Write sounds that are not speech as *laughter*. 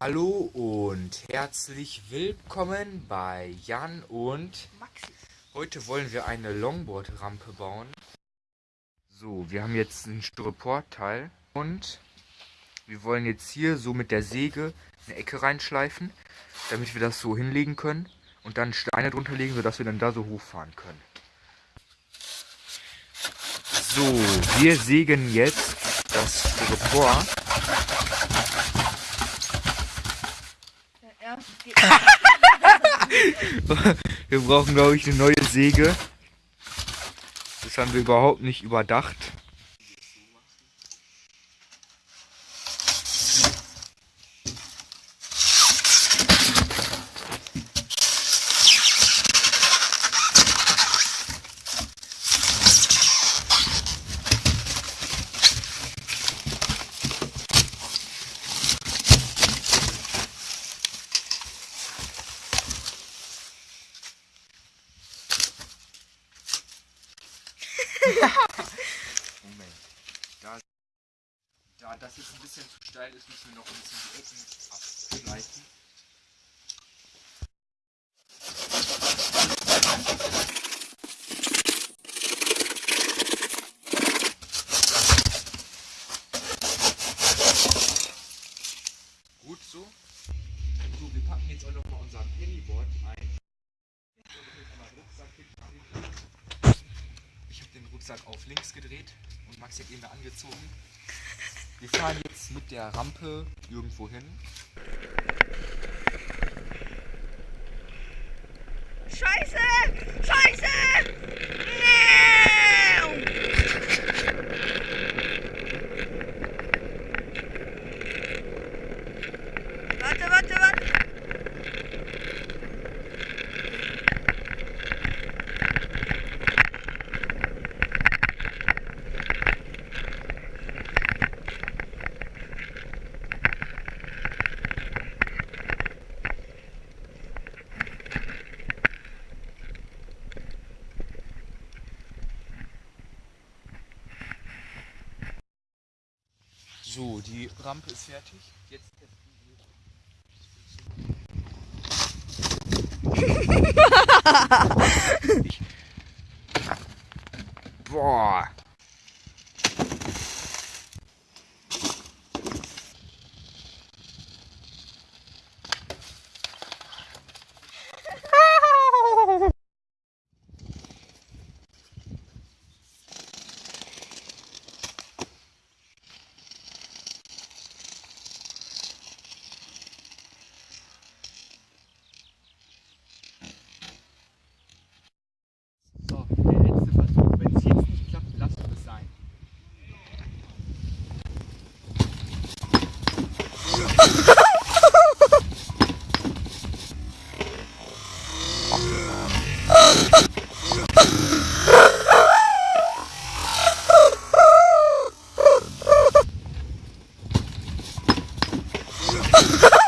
Hallo und herzlich willkommen bei Jan und Maxi. heute wollen wir eine Longboard-Rampe bauen. So, wir haben jetzt ein Styropor-Teil und wir wollen jetzt hier so mit der Säge eine Ecke reinschleifen, damit wir das so hinlegen können und dann Steine drunter legen, sodass wir dann da so hochfahren können. So, wir sägen jetzt das Styropor. Wir brauchen, glaube ich, eine neue Säge. Das haben wir überhaupt nicht überdacht. Moment. Da, da das jetzt ein bisschen zu steil ist, müssen wir noch ein bisschen die Ecken abschleifen. Gut so. So, wir packen jetzt auch noch mal unser Pennyboard ein. So, das ist einmal Rucksack hinten. Den Rucksack auf links gedreht und Max hat ihn da angezogen. Wir fahren jetzt mit der Rampe irgendwo hin. Scheiße! Scheiße! Warte, warte, warte. So, die Rampe ist fertig. Jetzt testen wir. *laughs* Boah. Ha ha ha!